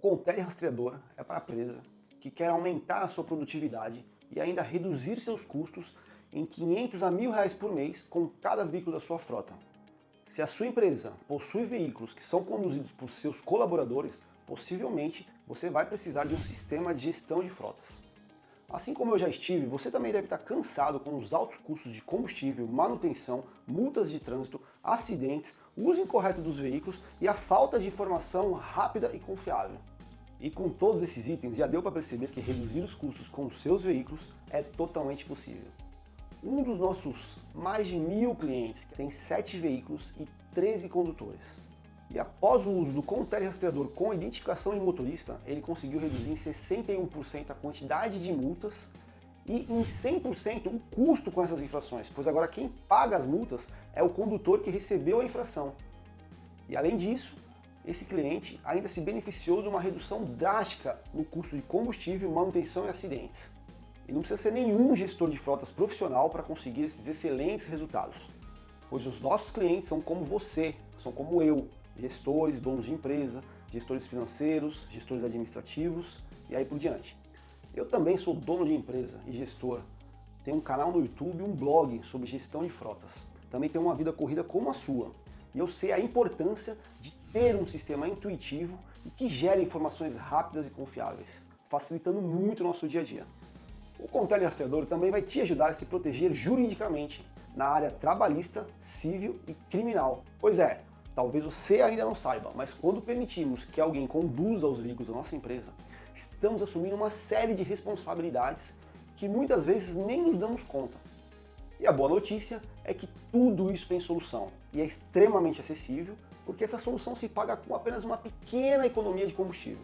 Contele Rastreador é para a empresa que quer aumentar a sua produtividade e ainda reduzir seus custos em 500 a mil reais por mês com cada veículo da sua frota. Se a sua empresa possui veículos que são conduzidos por seus colaboradores, possivelmente você vai precisar de um sistema de gestão de frotas. Assim como eu já estive, você também deve estar cansado com os altos custos de combustível, manutenção, multas de trânsito, acidentes, uso incorreto dos veículos e a falta de informação rápida e confiável. E com todos esses itens já deu para perceber que reduzir os custos com os seus veículos é totalmente possível. Um dos nossos mais de mil clientes tem 7 veículos e 13 condutores. E após o uso do Contele Rastreador com identificação de motorista, ele conseguiu reduzir em 61% a quantidade de multas e em 100% o custo com essas infrações, pois agora quem paga as multas é o condutor que recebeu a infração. E além disso, esse cliente ainda se beneficiou de uma redução drástica no custo de combustível, manutenção e acidentes. E não precisa ser nenhum gestor de frotas profissional para conseguir esses excelentes resultados, pois os nossos clientes são como você, são como eu, gestores, donos de empresa, gestores financeiros, gestores administrativos e aí por diante. Eu também sou dono de empresa e gestor. Tenho um canal no YouTube e um blog sobre gestão de frotas. Também tenho uma vida corrida como a sua. E eu sei a importância de ter um sistema intuitivo e que gere informações rápidas e confiáveis, facilitando muito o nosso dia a dia. O Contele Rastreador também vai te ajudar a se proteger juridicamente na área trabalhista, civil e criminal. Pois é, Talvez você ainda não saiba, mas quando permitimos que alguém conduza os veículos da nossa empresa, estamos assumindo uma série de responsabilidades que muitas vezes nem nos damos conta. E a boa notícia é que tudo isso tem solução e é extremamente acessível, porque essa solução se paga com apenas uma pequena economia de combustível.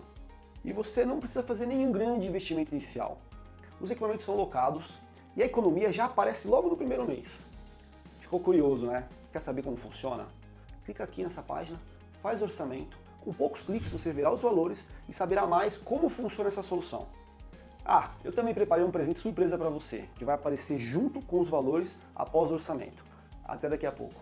E você não precisa fazer nenhum grande investimento inicial. Os equipamentos são locados e a economia já aparece logo no primeiro mês. Ficou curioso, né? Quer saber como funciona? Clica aqui nessa página, faz orçamento, com poucos cliques você verá os valores e saberá mais como funciona essa solução. Ah, eu também preparei um presente surpresa para você, que vai aparecer junto com os valores após o orçamento. Até daqui a pouco.